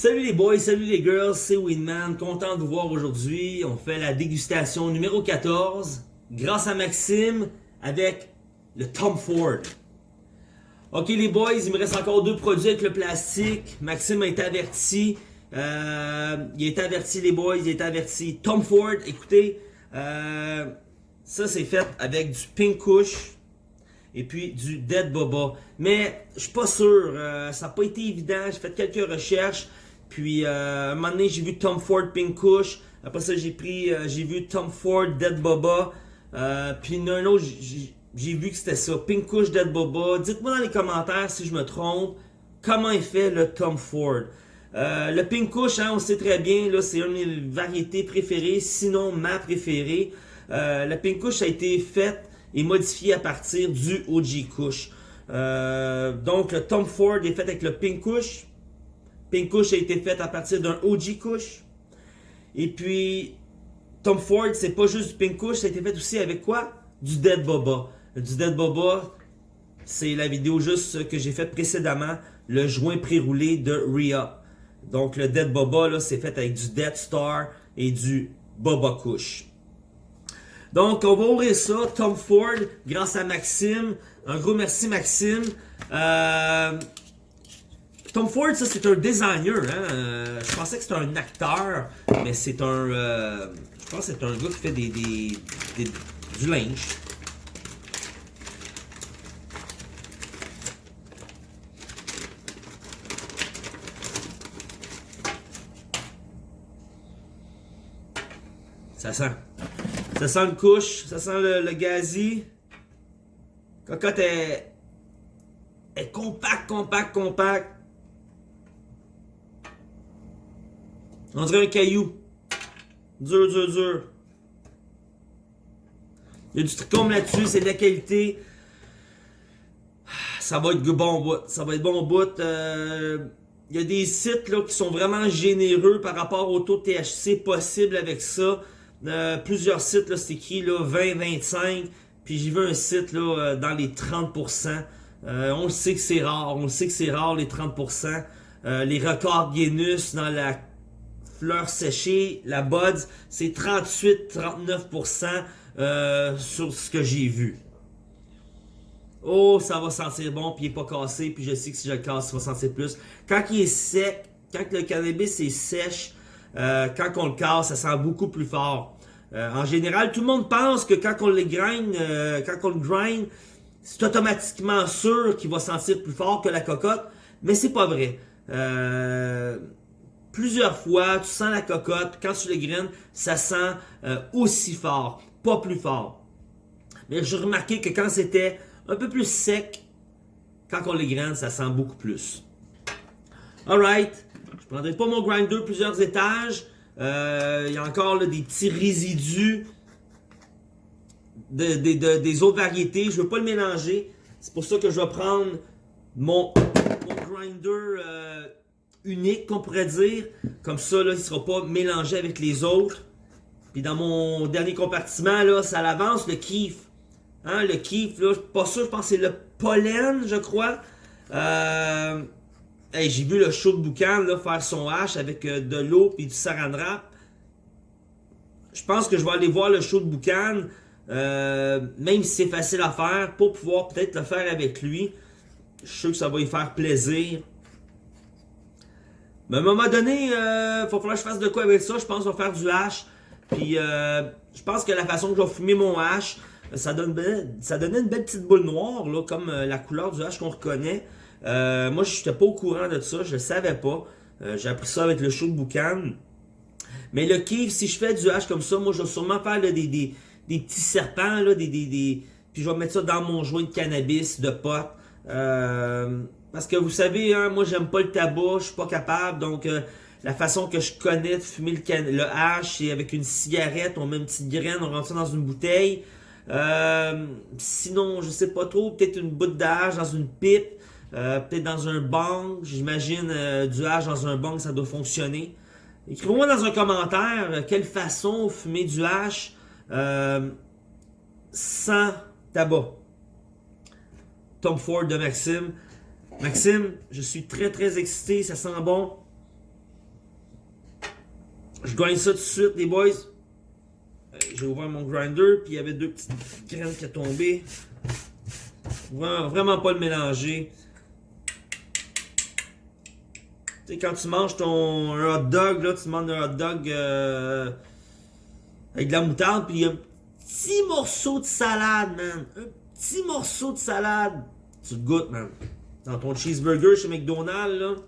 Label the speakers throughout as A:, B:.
A: Salut les boys, salut les girls, c'est Winman, content de vous voir aujourd'hui. On fait la dégustation numéro 14, grâce à Maxime, avec le Tom Ford. Ok les boys, il me reste encore deux produits avec le plastique. Maxime a été averti. Euh, il été averti les boys, il été averti. Tom Ford, écoutez, euh, ça c'est fait avec du Pink Kush et puis du Dead Boba. Mais je suis pas sûr, euh, ça n'a pas été évident, j'ai fait quelques recherches. Puis euh, un moment donné, j'ai vu Tom Ford Pink Kush. Après ça, j'ai pris, euh, j'ai vu Tom Ford Dead Boba. Euh, puis un autre, j'ai vu que c'était ça, Pink Kush Dead Boba. Dites-moi dans les commentaires si je me trompe, comment est fait le Tom Ford? Le Pink Kush, hein, on sait très bien, là, c'est une de mes variétés préférées, sinon ma préférée. Le Pink Kush a été fait et modifié à partir du OG Kush. Donc le Tom Ford est fait avec le Pink Kush. Pink Kush a été fait à partir d'un OG Kush. Et puis, Tom Ford, c'est pas juste du Pink Kush, ça a été fait aussi avec quoi? Du Dead Boba. Du Dead Boba, c'est la vidéo juste que j'ai faite précédemment, le joint pré-roulé de Rhea. Donc, le Dead Boba, là, c'est fait avec du Dead Star et du Boba Kush. Donc, on va ouvrir ça, Tom Ford, grâce à Maxime. Un gros merci, Maxime. Euh, Tom Ford, ça c'est un designer. Hein? Euh, je pensais que c'était un acteur, mais c'est un. Euh, je pense que c'est un gars qui fait des, des, des, du linge. Ça sent. Ça sent le couche, ça sent le, le gazi. Cocotte est, est compact, compact, compact. On dirait un caillou. Dur, dur, dur. Il y a du trichome là-dessus, c'est de la qualité. Ça va être bon bout. Ça va être bon bout. Euh, il y a des sites là, qui sont vraiment généreux par rapport au taux de THC possible avec ça. Euh, plusieurs sites, c'est écrit là, 20-25. Puis j'ai vu un site là, euh, dans les 30%. Euh, on le sait que c'est rare. On le sait que c'est rare les 30%. Euh, les records Guinness dans la fleur séchée, la buds, c'est 38-39% euh, sur ce que j'ai vu. Oh, ça va sentir bon, puis il n'est pas cassé, puis je sais que si je le casse, ça va sentir plus. Quand il est sec, quand le cannabis est sèche, euh, quand on le casse, ça sent beaucoup plus fort. Euh, en général, tout le monde pense que quand on le grind, quand on le c'est automatiquement sûr qu'il va sentir plus fort que la cocotte, mais c'est pas vrai. Euh, plusieurs fois, tu sens la cocotte, quand tu le graines, ça sent euh, aussi fort, pas plus fort. Mais j'ai remarqué que quand c'était un peu plus sec, quand on les graine, ça sent beaucoup plus. Alright, je prendrai pas mon grinder plusieurs étages. Euh, Il y a encore des petits résidus de, de, de, des autres variétés. Je veux pas le mélanger. C'est pour ça que je vais prendre mon, mon grinder euh, unique, qu'on pourrait dire. Comme ça, là, il sera pas mélangé avec les autres. Puis dans mon dernier compartiment, là, ça l'avance, le kiff. Hein, le kiff, là, pas sûr, je pense que c'est le pollen, je crois. Euh, J'ai vu le show de boucan faire son hache avec euh, de l'eau et du saran wrap. Je pense que je vais aller voir le show de boucan, euh, même si c'est facile à faire, pour pouvoir peut-être le faire avec lui. Je suis sûr que ça va lui faire plaisir. Mais à un moment donné, euh, va falloir que je fasse de quoi avec ça. Je pense je vais faire du hache. Puis euh, je pense que la façon que je vais fumer mon hache, ça, donne ça donnait une belle petite boule noire, là, comme euh, la couleur du hache qu'on reconnaît. Euh, moi, je n'étais pas au courant de ça, je ne savais pas. Euh, J'ai appris ça avec le show de boucan. Mais le kiff, si je fais du hache comme ça, moi, je vais sûrement faire là, des, des, des, petits serpents, là, des, des, des, puis je vais mettre ça dans mon joint de cannabis, de pot. Euh, parce que vous savez, hein, moi, j'aime pas le tabac, je suis pas capable, donc... La façon que je connais de fumer le, can le hache, c'est avec une cigarette, on met une petite graine, on rentre ça dans une bouteille. Euh, sinon, je sais pas trop, peut-être une boute d'âge dans une pipe, euh, peut-être dans un bang. J'imagine euh, du hache dans un bang, ça doit fonctionner. Écrivez-moi dans un commentaire euh, quelle façon fumer du hache euh, sans tabac. Tom Ford de Maxime. Maxime, je suis très très excité, ça sent bon. Je gagne ça tout de suite, les boys. Euh, J'ai ouvert mon grinder, puis il y avait deux petites graines qui sont tombées. Vraiment, vraiment pas le mélanger. Tu sais, quand tu manges ton hot dog, là, tu demandes un hot dog euh, avec de la moutarde, puis il y a un petit morceau de salade, man. Un petit morceau de salade. Tu le goûtes, man. Dans ton cheeseburger chez McDonald's.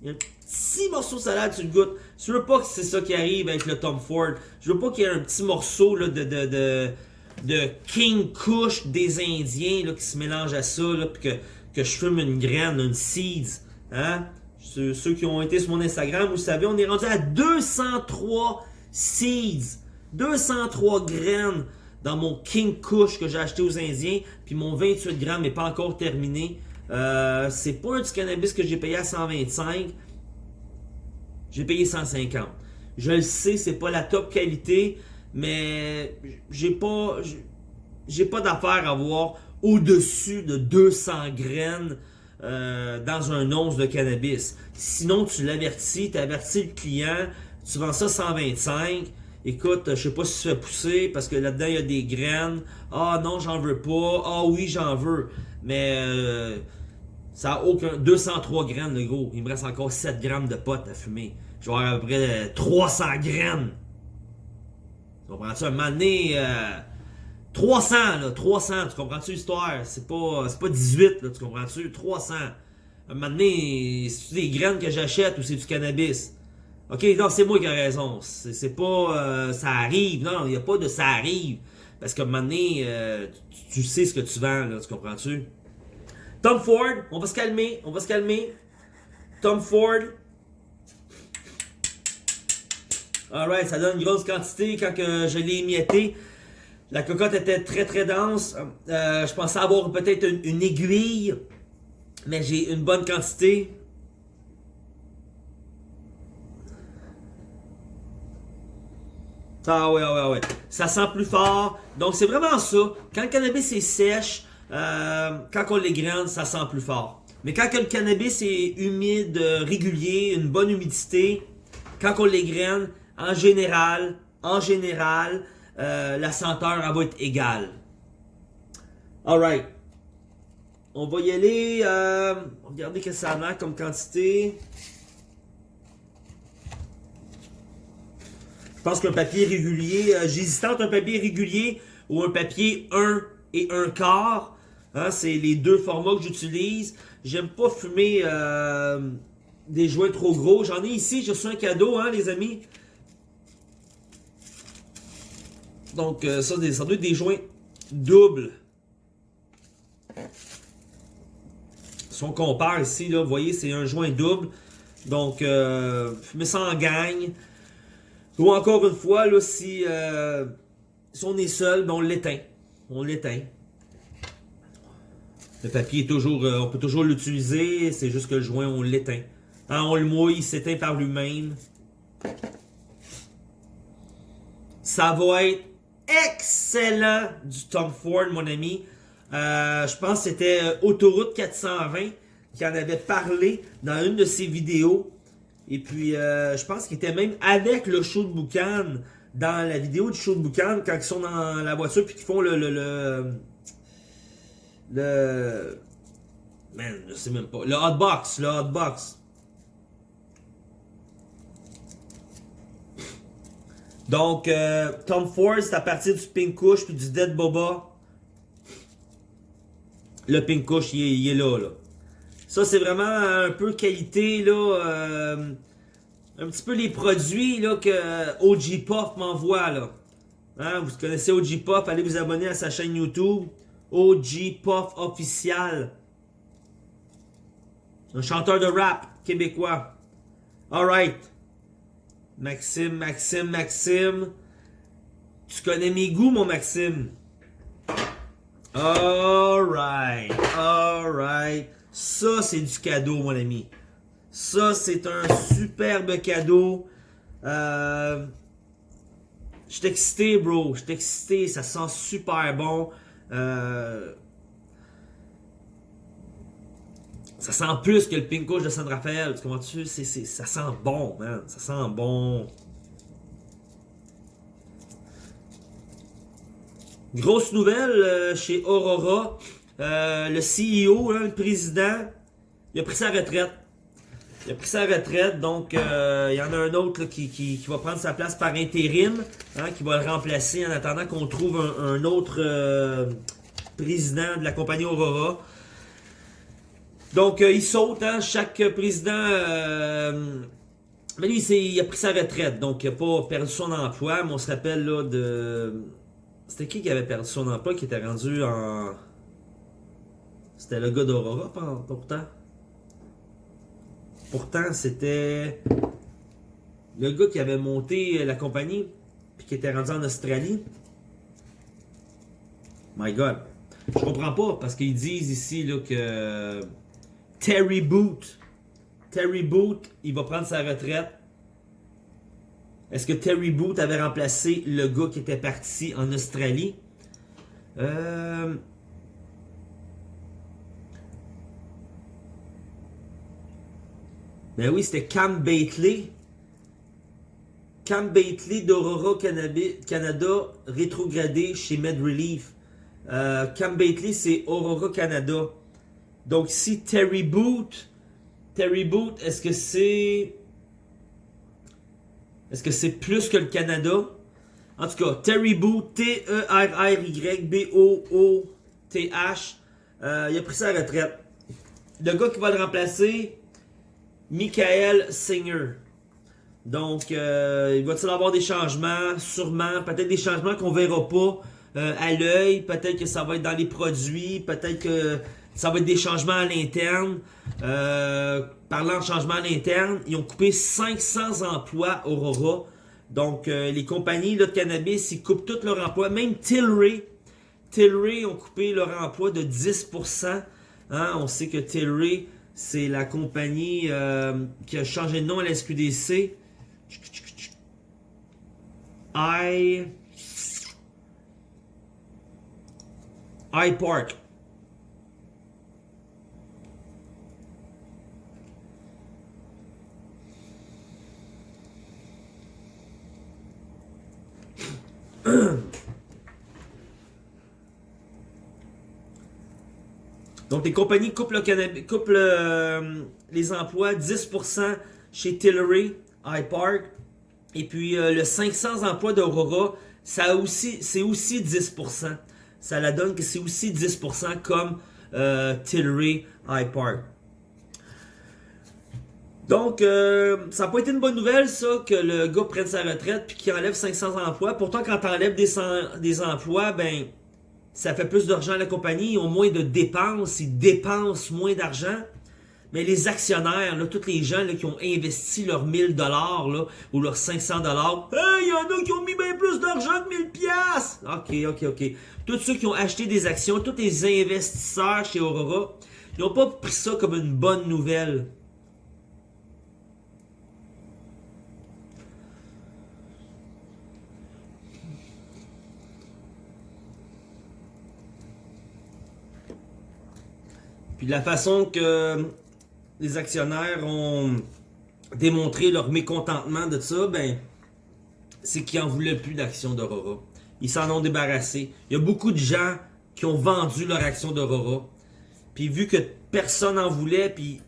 A: Il y a un petit morceau de salade, tu le goûtes. Je veux pas que c'est ça qui arrive avec le Tom Ford. Je veux pas qu'il y ait un petit morceau de, King Kush des Indiens qui se mélange à ça, puis que, que je fume une graine, une seeds. Hein? Ceux, ceux qui ont été sur mon Instagram, vous savez, on est rendu à 203 seeds. 203 graines dans mon King Kush que j'ai acheté aux Indiens. Puis mon 28 grammes n'est pas encore terminé. Euh, c'est pas un du cannabis que j'ai payé à 125. J'ai payé 150. Je le sais, c'est pas la top qualité, mais j'ai pas j'ai pas d'affaire à avoir au-dessus de 200 graines euh, dans un once de cannabis. Sinon, tu l'avertis, tu avertis le client, tu vends ça 125. Écoute, je sais pas si tu fais pousser parce que là-dedans il y a des graines. Ah non, j'en veux pas. Ah oui, j'en veux. Mais euh, ça a aucun. 203 graines le gros. Il me reste encore 7 grammes de potes à fumer. Je vais avoir à peu près 300 graines. Tu comprends-tu? Un moment donné, euh, 300, là, 300, tu comprends-tu l'histoire? C'est pas, pas 18, là, tu comprends-tu? 300. Un moment donné, c'est des graines que j'achète ou c'est du cannabis? Ok, non, c'est moi qui ai raison. C'est pas euh, ça arrive. Non, il n'y a pas de ça arrive. Parce que un euh, tu, sais ce que tu vends, tu comprends-tu? Tom Ford, on va se calmer, on va se calmer. Tom Ford. Alright, ça donne une grosse quantité quand je l'ai émietté. La cocotte était très très dense. Euh, je pensais avoir peut-être une, une aiguille, mais j'ai une bonne quantité. Ah ouais, ouais, ouais. Ça sent plus fort. Donc c'est vraiment ça. Quand le cannabis est sèche, euh, quand on l'égrène, ça sent plus fort. Mais quand le cannabis est humide, euh, régulier, une bonne humidité, quand on l'égrène, en général, en général, euh, la senteur elle va être égale. Alright. On va y aller. Regardez que ça a comme quantité. Je pense qu'un papier régulier, entre un papier régulier ou un papier 1 et 1 quart. Hein, c'est les deux formats que j'utilise. J'aime pas fumer euh, des joints trop gros. J'en ai ici, j'ai reçu un cadeau, hein, les amis. Donc, euh, ça, ça doit être des joints doubles. Si on compare ici, vous voyez, c'est un joint double. Donc, euh, fumer ça en gang. Ou encore une fois, là, si, euh, si on est seul, ben on l'éteint. On l'éteint. Le papier est toujours, euh, on peut toujours l'utiliser, c'est juste que le joint, on l'éteint. Hein, on le mouille, il s'éteint par lui-même. Ça va être excellent du Tom Ford, mon ami. Euh, je pense que c'était euh, Autoroute 420 qui en avait parlé dans une de ses vidéos. Et puis, je pense qu'il était même avec le show de Boucan dans la vidéo du show de Boucan quand ils sont dans la voiture puis qu'ils font le, le, man, je sais même pas, le hotbox, le hotbox. Donc, euh, Tom Ford, c'est à partir du Pink Kush puis du Dead Boba. Le Pink Kush, il est, il est là, là. Ça, c'est vraiment un peu qualité, là. euh, un petit peu les produits, là, que OG Pop m'envoie, là. Hein, vous connaissez OG Pop, allez vous abonner à sa chaîne YouTube. OG Pop official. Un chanteur de rap québécois. Alright. Maxime, Maxime, Maxime. Tu connais mes goûts, mon Maxime. Alright, alright. Ça, c'est du cadeau, mon ami. Ça, c'est un superbe cadeau. Euh, je suis excité, bro. Je suis excité. Ça sent super bon. Euh, ça sent plus que le pink couche de San Rafael. Tu comprends-tu? Ça sent bon, man. Ça sent bon. Grosse nouvelle euh, chez Aurora. Le CEO, hein, le président, il a pris sa retraite. Il a pris sa retraite, donc euh, il y en a un autre qui, qui, va prendre sa place par intérim, hein, qui va le remplacer en attendant qu'on trouve un, autre euh, président de la compagnie Aurora. Donc euh, il saute, hein, chaque président... mais lui, il a pris sa retraite, donc il n'a pas perdu son emploi, mais on se rappelle là de... C'était qui qui avait perdu son emploi, qui était rendu en... C'était le gars d'Aurora, pourtant? Pourtant, c'était le gars qui avait monté la compagnie, puis qui était rendu en Australie. My God. Je comprends pas, parce qu'ils disent ici que Terry Boot, Terry Boot, il va prendre sa retraite. Est-ce que Terry Boot avait remplacé le gars qui était parti en Australie? Euh... Ben oui, c'était Cam Bately. Cam Bately d'Aurora Canada, rétrogradé chez MedRelief. Euh, Cam Bately, c'est Aurora Canada. Donc ici, Terry Boot. Terry Boot, est-ce que c'est... Est-ce que c'est plus que le Canada? En tout cas, Terry Boot, T-E-R-R-Y-B-O-O-T-H. Euh, il a pris sa retraite. Le gars qui va le remplacer, Michael Singer. Donc, euh, il va-t-il avoir des changements? Sûrement. Peut-être des changements qu'on verra pas euh, à l'œil. Peut-être que ça va être dans les produits. Peut-être que ça va être des changements à l'interne. Euh, parlant de changements à l'interne, ils ont coupé 500 emplois Aurora. Donc, euh, les compagnies de cannabis, ils coupent tous leurs emplois. Même Tilray. Tilray ont coupé leur emploi de 10%. Hein, on sait que Tilray, c'est la compagnie euh, qui a changé de nom à la SQDC. I... iPark. Donc les compagnies coupent, euh, les emplois 10% chez Tilray, iPark. Et puis euh, le 500 emplois d'Aurora, ça aussi, c'est aussi 10%. Ça la donne que c'est aussi 10% comme euh, Tilray, iPark. Donc, euh, ça n'a pas été une bonne nouvelle, ça, que le gars prenne sa retraite puis qu'il enlève 500 emplois. Pourtant, quand tu enlèves des emplois, ben, ça fait plus d'argent à la compagnie, ils ont moins de dépenses, ils dépensent moins d'argent. Mais les actionnaires, tous les gens qui ont investi leurs 1000 dollars ou leurs 500 dollars, hey, il y en a qui ont mis bien plus d'argent que 1000 pièces. OK, OK, OK. Tous ceux qui ont acheté des actions, tous les investisseurs chez Aurora, ils n'ont pas pris ça comme une bonne nouvelle. La façon que les actionnaires ont démontré leur mécontentement de ça, ben, c'est qu'ils en voulaient plus d'actions d'Aurora. Ils s'en ont débarrassé. Il y a beaucoup de gens qui ont vendu leur action d'Aurora. Puis vu que personne en voulait, puis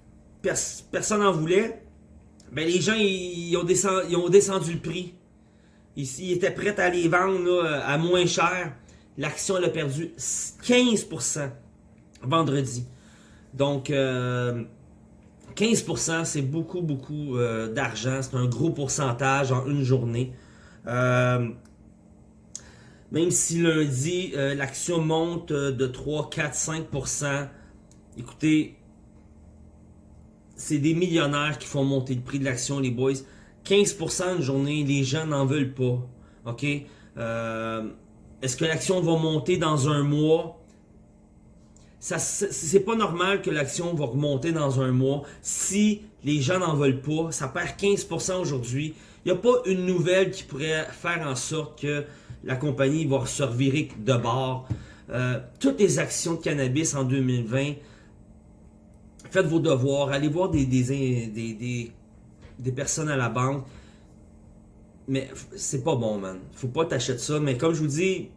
A: pers- personne en voulait, ben les gens ils, ont descendu, le prix. Ils, étaient prêts à les vendre à moins cher. L'action a perdu 15% vendredi. Donc, euh, 15%, c'est beaucoup, beaucoup euh, d'argent. C'est un gros pourcentage en une journée. Euh, même si lundi, euh, l'action monte euh, de 3, 4, 5%, écoutez, c'est des millionnaires qui font monter le prix de l'action, les boys. 15% une journée, les gens n'en veulent pas. OK? Euh, Est-ce que l'action va monter dans un mois? C'est pas normal que l'action va remonter dans un mois si les gens n'en veulent pas. Ça perd 15% aujourd'hui. Il n'y a pas une nouvelle qui pourrait faire en sorte que la compagnie va se revirer de bord. Euh, toutes les actions de cannabis en 2020, faites vos devoirs, allez voir des, des, des, des, des personnes à la banque. Mais c'est pas bon, man. Faut pas t'acheter ça. Mais comme je vous dis,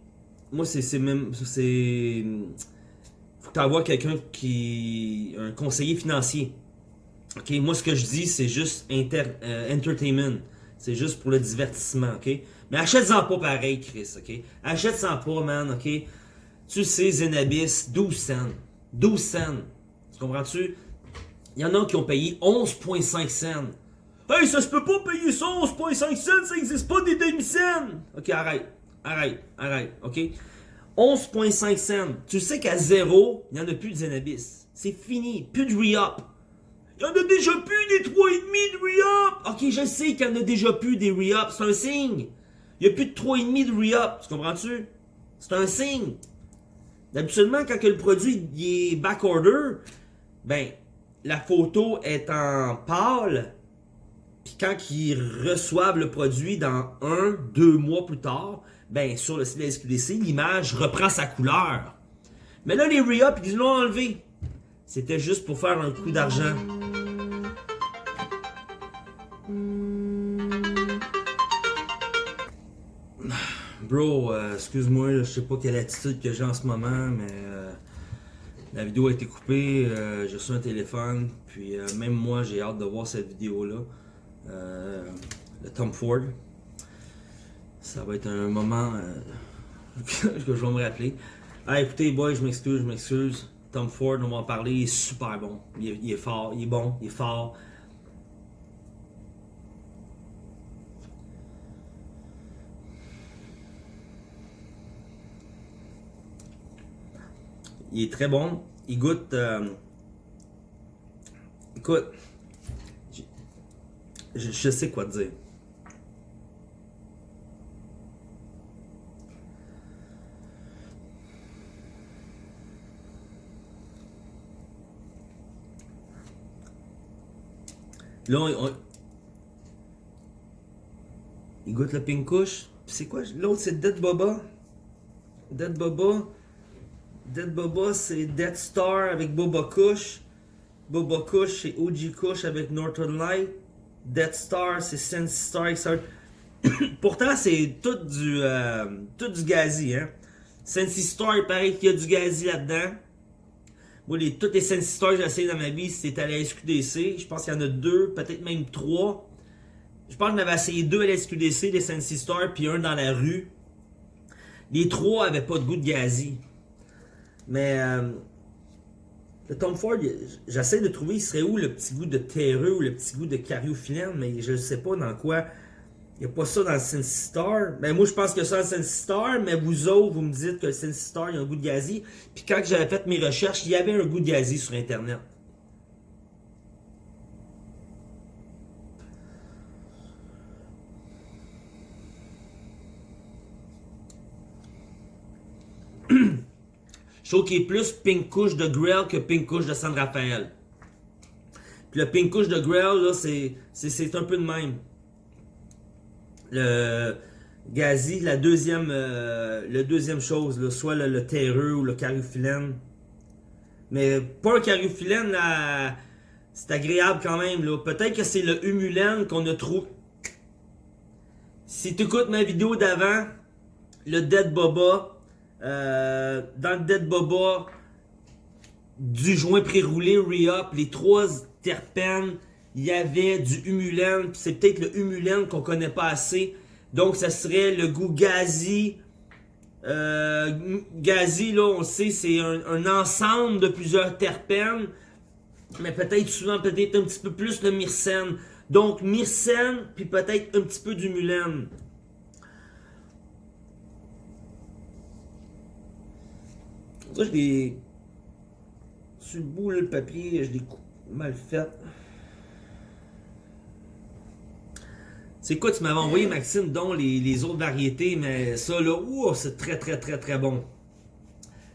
A: moi, c'est même. C'est. Faut que tu envoies quelqu'un qui. Un conseiller financier. Ok, moi, ce que je dis, c'est juste euh, entertainment. C'est juste pour le divertissement, ok? Mais achète-en pas pareil, Chris, ok? Achète-en pas, man, ok? Tu sais, Zenabis, 12 cents. 12 cents. Tu comprends-tu? Il y en a qui ont payé 11,5 cents. Hey, ça se peut pas payer ça, 11,5 cents, ça existe pas des demi-cents! Ok, arrête. Arrête, arrête, ok? 11,5 cents. Tu sais qu'à zéro, il n'y en a plus de Zenabis. C'est fini. Plus de re-up. Il y en a déjà plus des 3,5 de re-up. Ok, je sais qu'il y en a déjà plus des re-up. C'est un signe. Il n'y a plus de 3,5 de re-up. Tu comprends-tu? C'est un signe. D'habituellement, quand le produit est backorder, ben, la photo est en pâle. Puis quand ils reçoivent le produit dans un, deux mois plus tard, ben, sur le site de la SQDC, l'image reprend sa couleur. Mais là, les re-up, ils l'ont enlevé. C'était juste pour faire un coup d'argent. Bro, euh, excuse-moi, je sais pas quelle attitude que j'ai en ce moment, mais euh, la vidéo a été coupée, euh, j'ai reçu un téléphone, puis même moi j'ai hâte de voir cette vidéo-là. le Tom Ford. Ça va être un moment que je vais me rappeler. Ah, écoutez, boy, je m'excuse, je m'excuse. Tom Ford, on va en parler, il est super bon. il est fort, il est bon, il est fort. Il est très bon. Il goûte. Euh, écoute, je, je, sais quoi te dire. Là, on, il goûte le pink. C'est quoi? L'autre, c'est Dead Boba. Dead Boba. Dead Boba, c'est Dead Star avec Boba Kush. Boba Kush, c'est OG Kush avec Northern Light. Dead Star, c'est Sense Star. Pourtant, c'est tout du, euh, tout du gazi. Hein? Star, il paraît qu'il y a du gazi là-dedans. Moi, les, toutes les Sensi Stars que j'ai essayé dans ma vie, c'était à la SQDC. Je pense qu'il y en a deux, peut-être même trois. Je pense que j'en essayé deux à la SQDC, les Sensi Stars, puis un dans la rue. Les trois avaient pas de goût de gazi. Mais euh, le Tom Ford, j'essaie de trouver, il serait où le petit goût de terreux ou le petit goût de cariophyllène, mais je ne sais pas dans quoi. Il n'y a pas ça dans le Sensi Star. Ben, moi, je pense que ça dans le Star, mais vous autres, vous me dites que le Sensi Star, il y a un goût de gazi. Puis quand j'avais fait mes recherches, il y avait un goût de gazi sur Internet. Je trouve qu'il est plus pink couche de Grill que pink couche de San Rafael. Puis le pink couche de Grill, là, c'est un peu de même. Le Gazi, la deuxième, euh, le deuxième chose, soit le, terreux ou le cariophyllène. Mais pas un cariophyllène, c'est agréable quand même. Peut-être que c'est le humulène qu'on a trouvé. Si tu écoutes ma vidéo d'avant, le Dead Boba, euh, dans le Dead Boba, du joint pré-roulé, re-up, les trois terpènes, il y avait du humulène, c'est peut-être le humulène qu'on connaît pas assez. Donc ça serait le goût gazi. Euh, gazi, là, on sait, c'est un, ensemble de plusieurs terpènes. Mais peut-être souvent, peut-être un petit peu plus le myrcène. Donc myrcène, puis peut-être un petit peu d'humulène. Ça, je l'ai. Sur le bout, le papier, je l'ai mal fait. C'est quoi, tu m'avais envoyé, Maxime, dont les, autres variétés, mais ça, là, c'est très, très, très, très bon.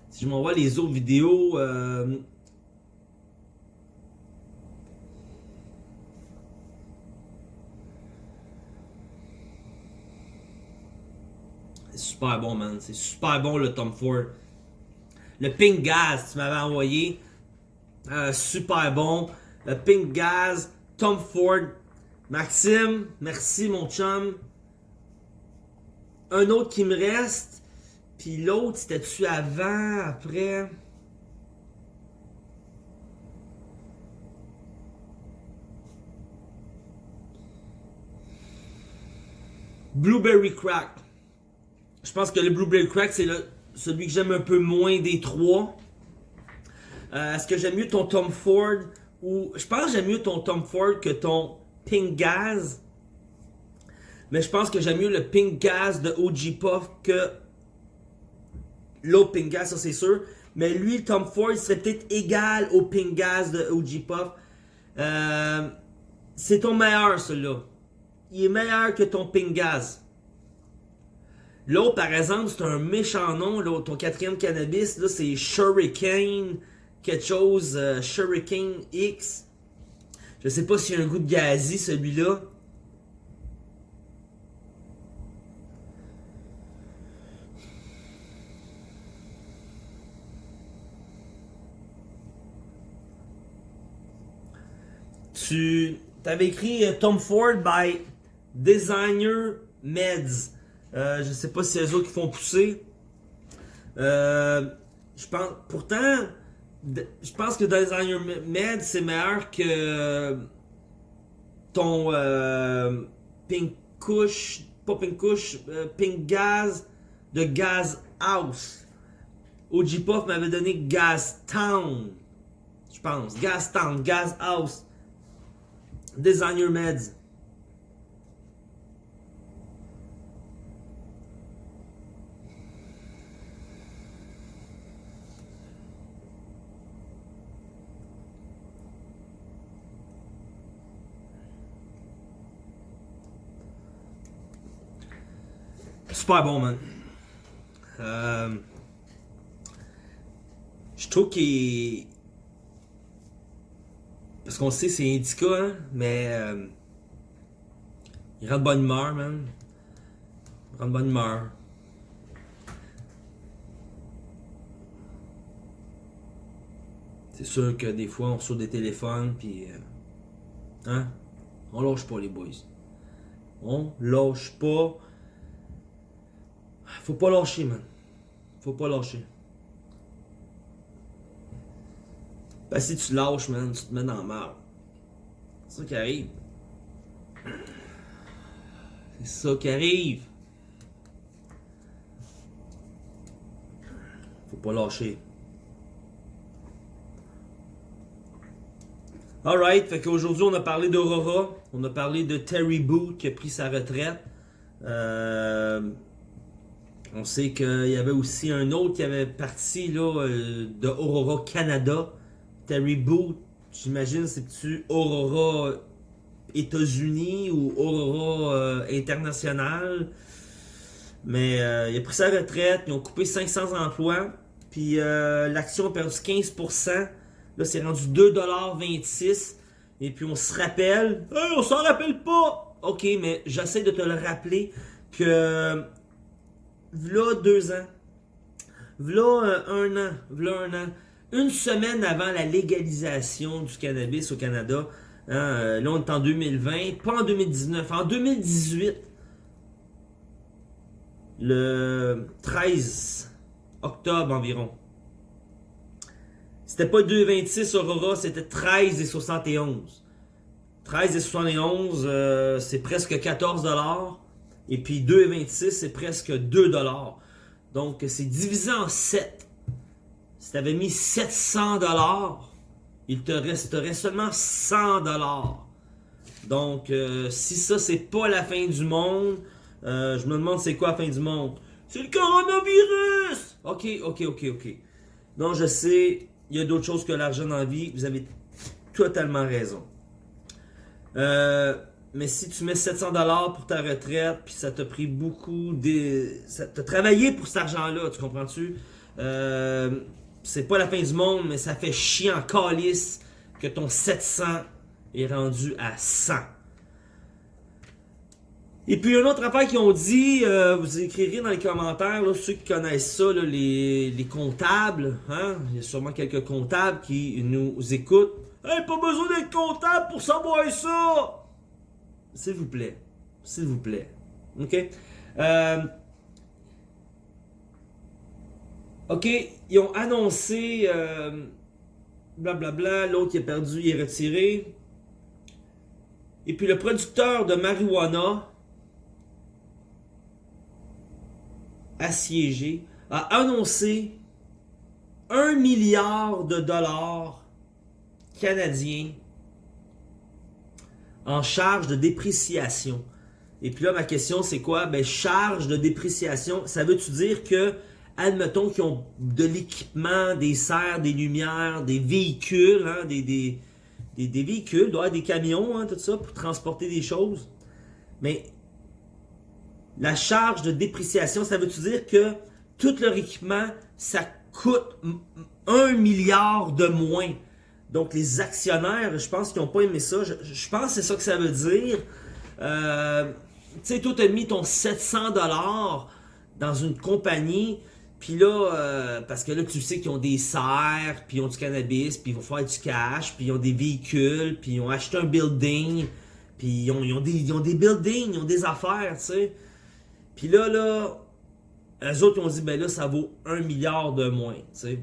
A: Si je m'envoie les autres vidéos, euh, C'est super bon, man. C'est super bon, le Tom Ford. Le Pink Gaz, tu m'avais envoyé. Euh, super bon. Le Pink Gaz, Tom Ford. Maxime, merci mon chum. Un autre qui me reste. Puis l'autre, c'était-tu avant, après? Blueberry Crack. Je pense que le Blueberry Crack, c'est celui que j'aime un peu moins des trois. Euh, est-ce que j'aime mieux ton Tom Ford ou... Je pense que j'aime mieux ton Tom Ford que ton Pink Gaz. Mais je pense que j'aime mieux le Pink Gas de OG Puff que l'autre Pink ça c'est sûr. Mais lui, Tom Ford, il serait peut-être égal au Pink de OG Puff. Euh, c'est ton meilleur, celui-là il est meilleur que ton Pingaz. L'autre, par exemple, c'est un méchant nom. Là, ton quatrième cannabis, c'est Shuriken, quelque chose, euh, X. Je sais pas s'il y a un goût de gazi, celui-là. Tu avais écrit euh, Tom Ford by Designer Meds. Euh, je sais pas si c'est eux autres qui font pousser. Euh, je pense, pourtant, je pense que Designer Meds c'est meilleur que ton euh, Pink Kush, pas Pink Kush, euh, Pink Gaz de Gas House. OG Puff m'avait donné Gas Town. Je pense. Gas Town, Gas House. Designer Meds. Super bon, man. Je trouve qu'il. Parce qu'on sait c'est indica, hein, mais. Euh, il rend de bonne humeur, man. Il rend de bonne humeur. C'est sûr que des fois on reçoit des téléphones, puis. Euh, hein? On lâche pas les boys. On lâche pas. Faut pas lâcher, man. Faut pas lâcher. Ben, si tu lâches, man, tu te mets dans la merde. C'est ça qui arrive. C'est ça qui arrive. Faut pas lâcher. Alright, fait qu'aujourd'hui on a parlé d'Aurora, on a parlé de Terry Boot qui a pris sa retraite. Euh, on sait qu'il y avait aussi un autre qui avait parti là, euh, de Aurora Canada. Terry Boot, j'imagine, c'est-tu Aurora États-Unis ou Aurora euh, International. Mais euh, il a pris sa retraite, ils ont coupé 500 emplois. Puis l'action a perdu 15%. Là, c'est rendu 2,26$. Et puis on se rappelle. Hey, on s'en rappelle pas! Ok, mais j'essaie de te le rappeler que v'là deux ans, v'là euh, un an, v'là un an, une semaine avant la légalisation du cannabis au Canada, hein, euh, là on est en 2020, pas en 2019, en 2018, le 13 octobre environ. C'était pas 2,26 Aurora, c'était 13 et 71. 13 et 71, euh, c'est presque 14 dollars. Et puis 2,26, c'est presque 2 dollars. Donc, c'est divisé en 7. Si tu avais mis 700 dollars, il te resterait seulement 100 dollars. Donc, euh, si ça, c'est pas la fin du monde, euh, je me demande c'est quoi la fin du monde. C'est le coronavirus! Ok, ok, ok, ok. Donc, je sais, il y a d'autres choses que l'argent dans la vie. Vous avez totalement raison. Euh, mais si tu mets 700 dollars pour ta retraite, puis ça t'a pris beaucoup de... Ça travaillé pour cet argent-là, tu comprends-tu? Euh, c'est pas la fin du monde, mais ça fait chier en calice que ton 700 est rendu à 100. Et puis, une autre affaire qui ont dit, euh, vous écrirez dans les commentaires, ceux qui connaissent ça, les, les, comptables, hein? il y a sûrement quelques comptables qui nous écoutent. Hey, pas besoin d'être comptable pour savoir ça! S'il vous plaît. S'il vous plaît. OK? Euh, OK, ils ont annoncé euh, blablabla, l'autre qui est perdu, il est retiré. Et puis le producteur de marijuana assiégé a annoncé un milliard de dollars canadiens en charge de dépréciation. Et puis là, ma question, c'est quoi? Ben, charge de dépréciation, ça veut-tu dire que, admettons qu'ils ont de l'équipement, des serres, des lumières, des véhicules, hein, des, des, des, véhicules, des camions, hein, tout ça, pour transporter des choses. Mais la charge de dépréciation, ça veut-tu dire que tout leur équipement, ça coûte un milliard de moins? Donc les actionnaires, je pense qu'ils n'ont pas aimé ça. Je, pense que c'est ça que ça veut dire. Euh, tu sais, toi, tu as mis ton 700$ dans une compagnie, puis là, euh, parce que là, tu sais qu'ils ont des serres, puis ils ont du cannabis, puis ils vont faire du cash, puis ils ont des véhicules, puis ils ont acheté un building, puis ils ont, des, ils ont des buildings, ils ont des affaires, tu sais. Puis là, là, eux autres, ils ont dit, ben là, ça vaut un milliard de moins, tu sais.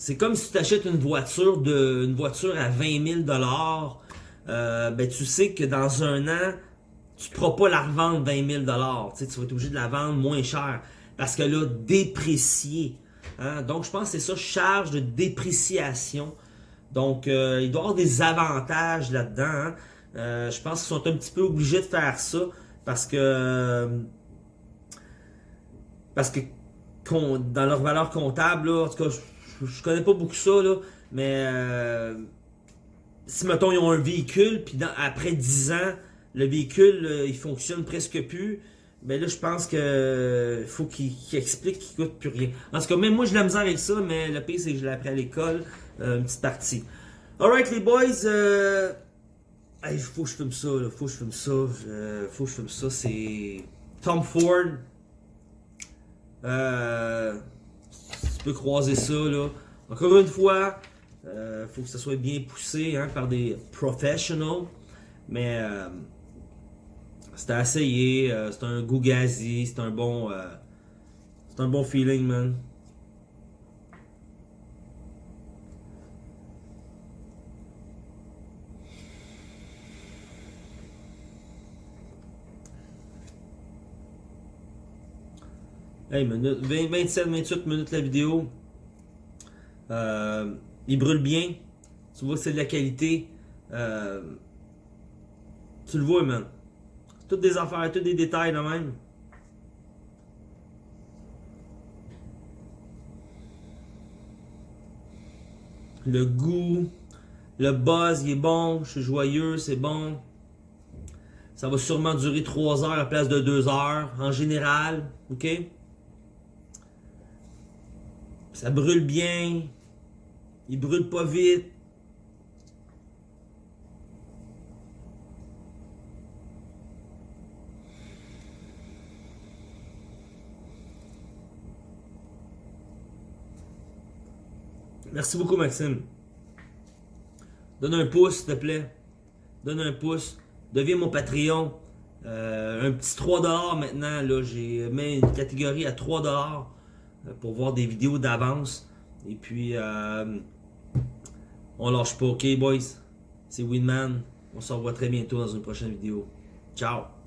A: C'est comme si tu achètes une voiture de, une voiture à 20 000 dollars, euh, ben tu sais que dans un an, tu ne pourras pas la revendre 20 000 dollars. Tu vas être obligé de la vendre moins cher parce qu'elle a déprécié. Hein. Donc je pense que c'est ça, charge de dépréciation. Donc euh, il doit y avoir des avantages là-dedans. Hein. Euh, je pense qu'ils sont un petit peu obligés de faire ça parce que parce que dans leur valeur comptable, en tout cas, je connais pas beaucoup ça, là, mais euh, si, mettons, ils ont un véhicule, puis après 10 ans, le véhicule, euh, il fonctionne presque plus, ben là, je pense que faut qu'il explique qu'il coûte plus rien. En tout cas, même moi, j'ai la misère avec ça, mais le pire, c'est que je l'ai appris à l'école, euh, une petite partie. Alright, les boys, euh, faut que je filme ça, là, faut que je filme ça, faut que je filme ça, c'est Tom Ford. Euh, tu peux croiser ça, là. Encore une fois, il euh, faut que ça soit bien poussé hein, par des professionals. Mais euh, c'était à essayer. Euh, c'est un goût gazi. C'est un bon. c'est un bon feeling, man. Hey, 27, 28 minutes la vidéo. Euh, il brûle bien. Tu vois c'est de la qualité. Euh, tu le vois, man. Toutes des affaires, tous des détails, là même. Le goût, le buzz, il est bon. Je suis joyeux, c'est bon. Ça va sûrement durer 3 heures à la place de 2 heures, en général. OK? Ça brûle bien. Il brûle pas vite. Merci beaucoup, Maxime. Donne un pouce, s'il te plaît. Donne un pouce. Deviens mon Patreon. Euh, un petit 3$ maintenant. J'ai mis une catégorie à 3$ euh, pour voir des vidéos d'avance. Et puis, euh, on lâche pas, ok boys? C'est Winman. On se revoit très bientôt dans une prochaine vidéo. Ciao!